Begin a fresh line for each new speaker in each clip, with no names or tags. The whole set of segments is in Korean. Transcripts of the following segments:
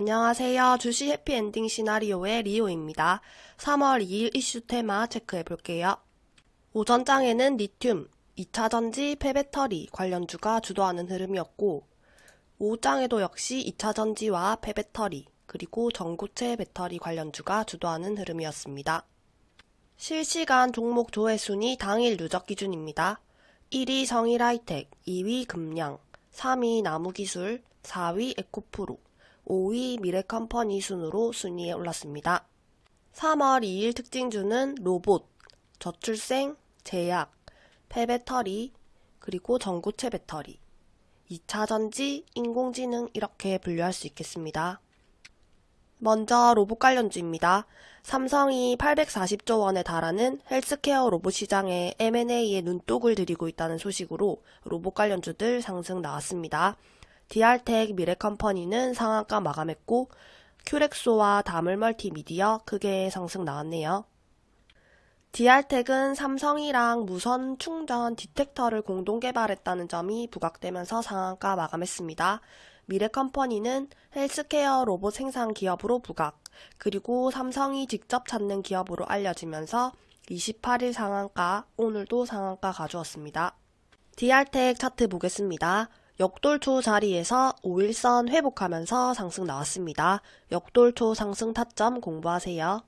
안녕하세요. 주시 해피엔딩 시나리오의 리오입니다. 3월 2일 이슈 테마 체크해 볼게요. 오전장에는 리튬, 2차전지, 폐배터리 관련주가 주도하는 흐름이었고 오후장에도 역시 2차전지와 폐배터리 그리고 전고체 배터리 관련주가 주도하는 흐름이었습니다. 실시간 종목 조회 순위 당일 누적 기준입니다. 1위 성일하이텍, 2위 금양, 3위 나무기술, 4위 에코프로, 5위 미래컴퍼니 순으로 순위에 올랐습니다. 3월 2일 특징주는 로봇, 저출생, 제약, 폐배터리, 그리고 전고체 배터리, 2차전지, 인공지능 이렇게 분류할 수 있겠습니다. 먼저 로봇 관련주입니다. 삼성이 840조 원에 달하는 헬스케어 로봇 시장에 M&A에 눈독을 들이고 있다는 소식으로 로봇 관련주들 상승 나왔습니다. 디알텍 미래컴퍼니는 상한가 마감했고 큐렉소와 다믈멀티미디어 크게 상승 나왔네요. 디알텍은 삼성이랑 무선 충전 디텍터를 공동 개발했다는 점이 부각되면서 상한가 마감했습니다. 미래컴퍼니는 헬스케어 로봇 생산 기업으로 부각, 그리고 삼성이 직접 찾는 기업으로 알려지면서 28일 상한가, 오늘도 상한가 가져왔습니다. 디알텍 차트 보겠습니다. 역돌초 자리에서 5일선 회복하면서 상승 나왔습니다. 역돌초 상승 타점 공부하세요.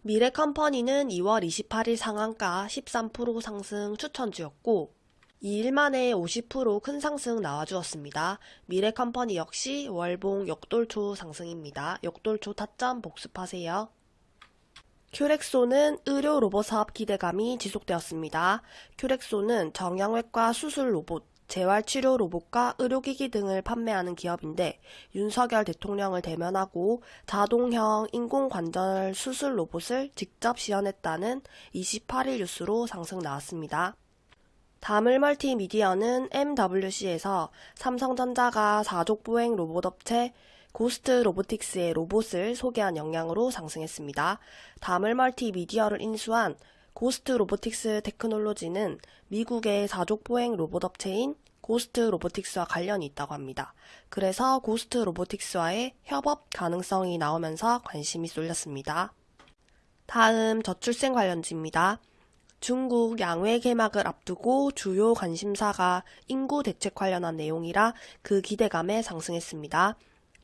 미래컴퍼니는 2월 28일 상한가 13% 상승 추천주였고 2일 만에 50%큰 상승 나와주었습니다. 미래컴퍼니 역시 월봉 역돌초 상승입니다. 역돌초 타점 복습하세요. 큐렉소는 의료 로봇 사업 기대감이 지속되었습니다. 큐렉소는 정형외과 수술 로봇, 재활치료 로봇과 의료기기 등을 판매하는 기업인데 윤석열 대통령을 대면하고 자동형 인공관절 수술 로봇을 직접 시연했다는 28일 뉴스로 상승 나왔습니다. 다물 멀티미디어는 MWC에서 삼성전자가 사족보행 로봇 업체 고스트 로보틱스의 로봇을 소개한 영향으로 상승했습니다. 다믈멀티미디어를 인수한 고스트 로보틱스 테크놀로지는 미국의 사족보행 로봇 업체인 고스트 로보틱스와 관련이 있다고 합니다. 그래서 고스트 로보틱스와의 협업 가능성이 나오면서 관심이 쏠렸습니다. 다음 저출생 관련주입니다. 중국 양회 개막을 앞두고 주요 관심사가 인구 대책 관련한 내용이라 그 기대감에 상승했습니다.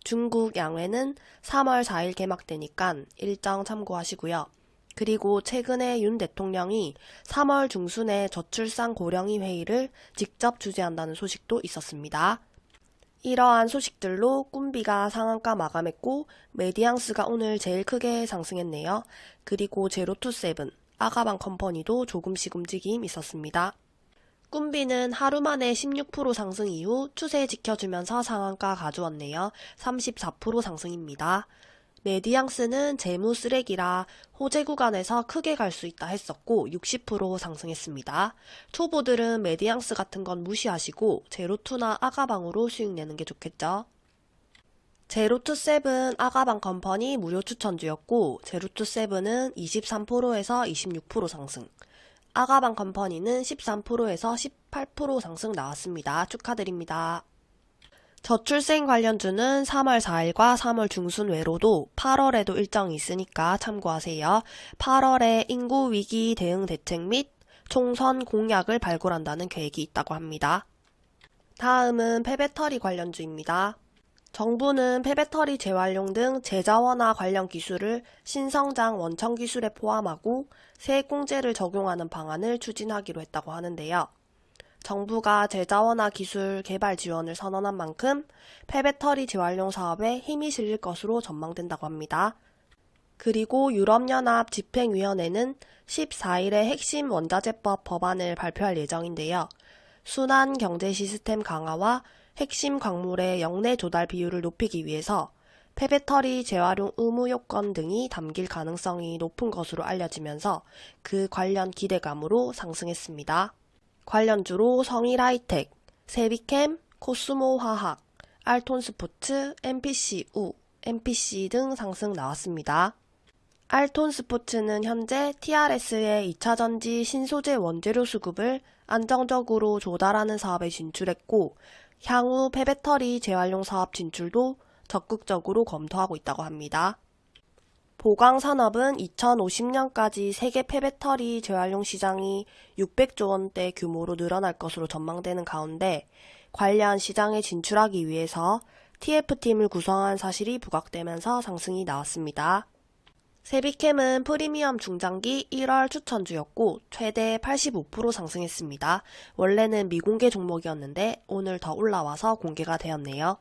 중국 양회는 3월 4일 개막되니까 일정 참고하시고요. 그리고 최근에 윤 대통령이 3월 중순에 저출산 고령화 회의를 직접 주재한다는 소식도 있었습니다. 이러한 소식들로 꿈비가 상한가 마감했고 메디앙스가 오늘 제일 크게 상승했네요. 그리고 제로투세븐, 아가방 컴퍼니도 조금씩 움직임 있었습니다. 꿈비는 하루 만에 16% 상승 이후 추세 지켜주면서 상한가 가져왔네요. 34% 상승입니다. 메디앙스는 재무 쓰레기라 호재 구간에서 크게 갈 수 있다 했었고 60% 상승했습니다. 초보들은 메디앙스 같은 건 무시하시고 제로투나 아가방으로 수익 내는 게 좋겠죠. 제로투세븐 아가방 컴퍼니 무료 추천주였고 제로투세븐은 23%에서 26% 상승 아가방 컴퍼니는 13%에서 18% 상승 나왔습니다. 축하드립니다. 저출생 관련주는 3월 4일과 3월 중순 외로도 8월에도 일정이 있으니까 참고하세요. 8월에 인구 위기 대응 대책 및 총선 공약을 발굴한다는 계획이 있다고 합니다. 다음은 폐배터리 관련주입니다. 정부는 폐배터리 재활용 등 재자원화 관련 기술을 신성장 원천 기술에 포함하고 세액공제를 적용하는 방안을 추진하기로 했다고 하는데요. 정부가 재자원화 기술 개발 지원을 선언한 만큼 폐배터리 재활용 사업에 힘이 실릴 것으로 전망된다고 합니다. 그리고 유럽연합 집행위원회는 14일에 핵심 원자재법 법안을 발표할 예정인데요. 순환 경제 시스템 강화와 핵심 광물의 영내 조달 비율을 높이기 위해서 폐배터리 재활용 의무 요건 등이 담길 가능성이 높은 것으로 알려지면서 그 관련 기대감으로 상승했습니다. 관련주로 성일하이텍, 세비캠, 코스모 화학, 알톤 스포츠, MPC 등 상승 나왔습니다. 알톤 스포츠는 현재 TRS의 2차전지 신소재 원재료 수급을 안정적으로 조달하는 사업에 진출했고 향후 폐배터리 재활용 사업 진출도 적극적으로 검토하고 있다고 합니다. 보강 산업은 2050년까지 세계 폐배터리 재활용 시장이 600조 원대 규모로 늘어날 것으로 전망되는 가운데 관련 시장에 진출하기 위해서 TF팀을 구성한 사실이 부각되면서 상승이 나왔습니다. 세비캠은 프리미엄 중장기 1월 추천주였고 최대 85% 상승했습니다. 원래는 미공개 종목이었는데 오늘 더 올라와서 공개가 되었네요.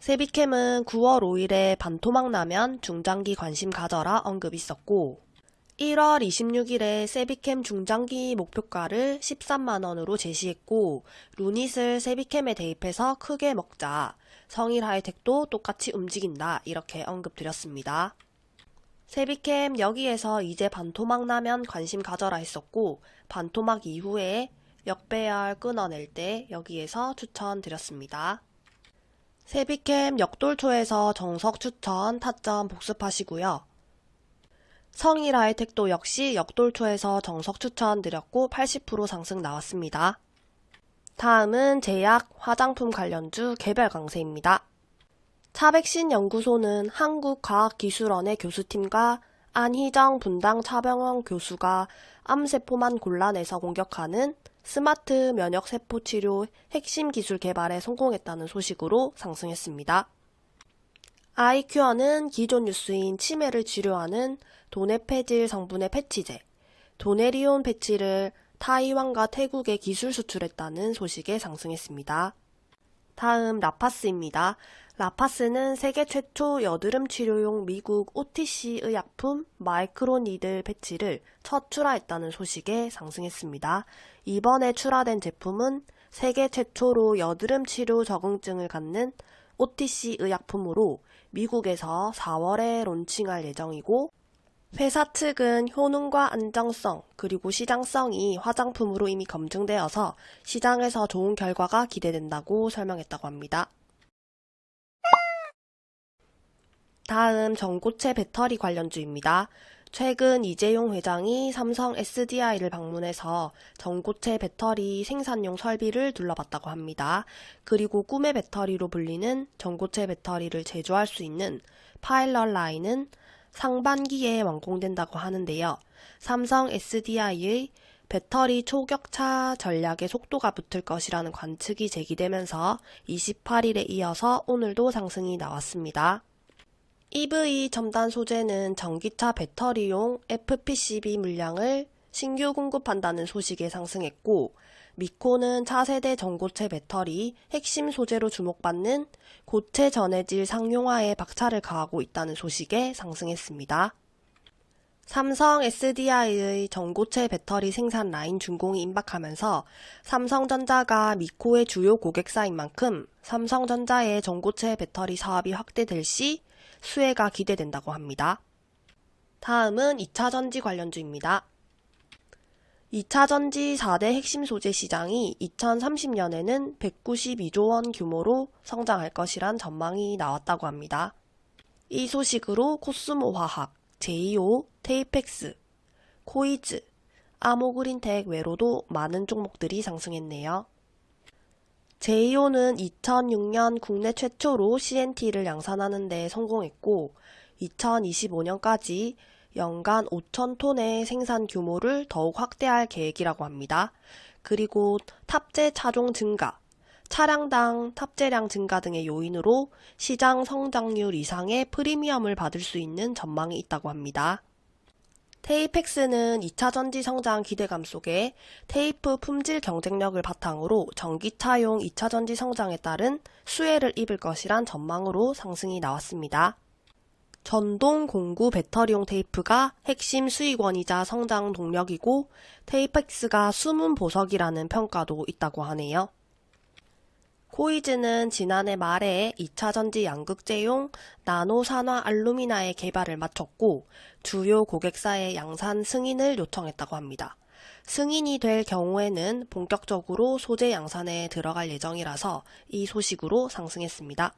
세비캠은 9월 5일에 반토막 나면 중장기 관심 가져라 언급 있었고 1월 26일에 세비캠 중장기 목표가를 13만원으로 제시했고 루닛을 세비캠에 대입해서 크게 먹자 성일 하이텍도 똑같이 움직인다 이렇게 언급드렸습니다. 세비캠 여기에서 이제 반토막 나면 관심 가져라 했었고 반토막 이후에 역배열 끊어낼 때 여기에서 추천드렸습니다. 세비캠 역돌초에서 정석 추천 타점 복습하시고요. 성일 하이텍도 역시 역돌초에서 정석 추천 드렸고 80% 상승 나왔습니다. 다음은 제약, 화장품 관련주 개별 강세입니다. 차백신 연구소는 한국과학기술원의 교수팀과 안희정 분당 차병원 교수가 암세포만 골라내서 공격하는 스마트 면역 세포 치료 핵심 기술 개발에 성공했다는 소식으로 상승했습니다. 아이큐어는 기존 뉴스인 치매를 치료하는 도네페질 성분의 패치제, 도네리온 패치를 타이완과 태국에 기술 수출했다는 소식에 상승했습니다. 다음 라파스입니다. 라파스는 세계 최초 여드름 치료용 미국 OTC 의약품 microneedle 패치를 첫 출하했다는 소식에 상승했습니다. 이번에 출하된 제품은 세계 최초로 여드름 치료 적응증을 갖는 OTC 의약품으로 미국에서 4월에 론칭할 예정이고 회사 측은 효능과 안정성 그리고 시장성이 화장품으로 이미 검증되어서 시장에서 좋은 결과가 기대된다고 설명했다고 합니다. 다음 전고체 배터리 관련주입니다. 최근 이재용 회장이 삼성 SDI를 방문해서 전고체 배터리 생산용 설비를 둘러봤다고 합니다. 그리고 꿈의 배터리로 불리는 전고체 배터리를 제조할 수 있는 파일럿 라인은 상반기에 완공된다고 하는데요. 삼성 SDI의 배터리 초격차 전략의 속도가 붙을 것이라는 관측이 제기되면서 28일에 이어서 오늘도 상승이 나왔습니다. EV 첨단 소재는 전기차 배터리용 FPCB 물량을 신규 공급한다는 소식에 상승했고 미코는 차세대 전고체 배터리 핵심 소재로 주목받는 고체 전해질 상용화에 박차를 가하고 있다는 소식에 상승했습니다. 삼성 SDI의 전고체 배터리 생산 라인 준공이 임박하면서 삼성전자가 미코의 주요 고객사인 만큼 삼성전자의 전고체 배터리 사업이 확대될 시 수혜가 기대된다고 합니다. 다음은 2차 전지 관련주입니다. 2차 전지 4대 핵심 소재 시장이 2030년에는 192조 원 규모로 성장할 것이란 전망이 나왔다고 합니다. 이 소식으로 코스모 화학, 제이오, 테이팩스, 코이즈, 아모그린텍 외에도 많은 종목들이 상승했네요. 제이오는 2006년 국내 최초로 CNT를 양산하는 데 성공했고 2025년까지 연간 5천톤의 생산 규모를 더욱 확대할 계획이라고 합니다. 그리고 탑재 차종 증가, 차량당 탑재량 증가 등의 요인으로 시장 성장률 이상의 프리미엄을 받을 수 있는 전망이 있다고 합니다. 테이펙스는 2차 전지 성장 기대감 속에 테이프 품질 경쟁력을 바탕으로 전기차용 2차 전지 성장에 따른 수혜를 입을 것이란 전망으로 상승이 나왔습니다. 전동 공구 배터리용 테이프가 핵심 수익원이자 성장 동력이고 테이펙스가 숨은 보석이라는 평가도 있다고 하네요. 코이즈는 지난해 말에 2차 전지 양극재용 나노 산화 알루미나의 개발을 마쳤고 주요 고객사의 양산 승인을 요청했다고 합니다. 승인이 될 경우에는 본격적으로 소재 양산에 들어갈 예정이라서 이 소식으로 상승했습니다.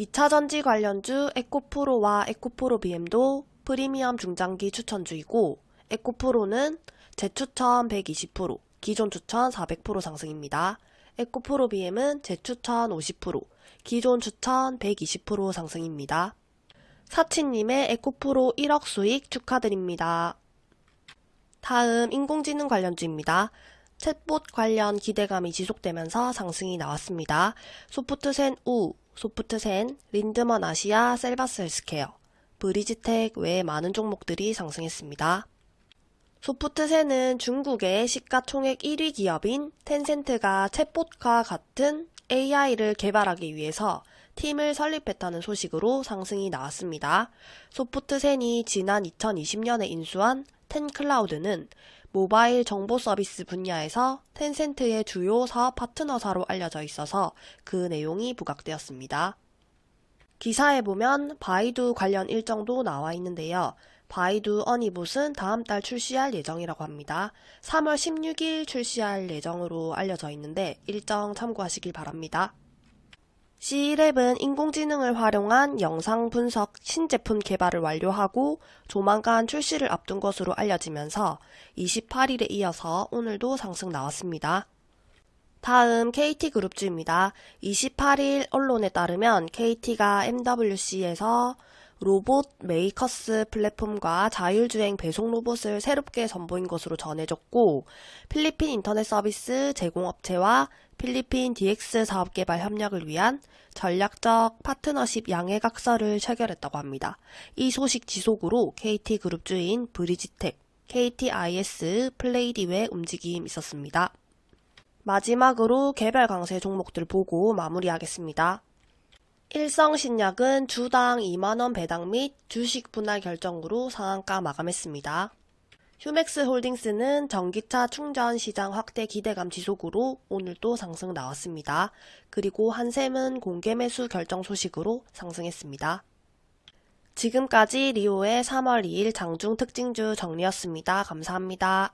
2차 전지 관련주 에코프로와 에코프로 BM도 프리미엄 중장기 추천주이고 에코프로는 재추천 120%, 기존 추천 400% 상승입니다. 에코프로 BM은 재추천 50%, 기존 추천 120% 상승입니다. 사치님의 에코프로 1억 수익 축하드립니다. 다음 인공지능 관련주입니다. 챗봇 관련 기대감이 지속되면서 상승이 나왔습니다. 소프트센 우, 소프트센, 린드먼 아시아, 셀바스 헬스케어, 브리지텍 외 많은 종목들이 상승했습니다. 소프트센은 중국의 시가총액 1위 기업인 텐센트가 챗봇과 같은 AI를 개발하기 위해서 팀을 설립했다는 소식으로 상승이 나왔습니다. 소프트센이 지난 2020년에 인수한 텐클라우드는 모바일 정보 서비스 분야에서 텐센트의 주요 사업 파트너사로 알려져 있어서 그 내용이 부각되었습니다. 기사에 보면 바이두 관련 일정도 나와 있는데요. 바이두 어니봇은 다음 달 출시할 예정이라고 합니다. 3월 16일 출시할 예정으로 알려져 있는데 일정 참고하시길 바랍니다. C11은 인공지능을 활용한 영상 분석 신제품 개발을 완료하고 조만간 출시를 앞둔 것으로 알려지면서 28일에 이어서 오늘도 상승 나왔습니다. 다음 KT그룹주입니다. 28일 언론에 따르면 KT가 MWC에서 로봇 메이커스 플랫폼과 자율주행 배송 로봇을 새롭게 선보인 것으로 전해졌고 필리핀 인터넷 서비스 제공업체와 필리핀 DX 사업 개발 협력을 위한 전략적 파트너십 양해각서를 체결했다고 합니다. 이 소식 지속으로 KT그룹 주인 브리지텍, KTIS, 플레이디의 움직임 있었습니다. 마지막으로 개별 강세 종목들 보고 마무리하겠습니다. 일성신약은 주당 2만원 배당 및 주식 분할 결정으로 상한가 마감했습니다. 휴맥스 홀딩스는 전기차 충전 시장 확대 기대감 지속으로 오늘도 상승 나왔습니다. 그리고 한샘은 공개 매수 결정 소식으로 상승했습니다. 지금까지 리오의 3월 2일 장중 특징주 정리였습니다. 감사합니다.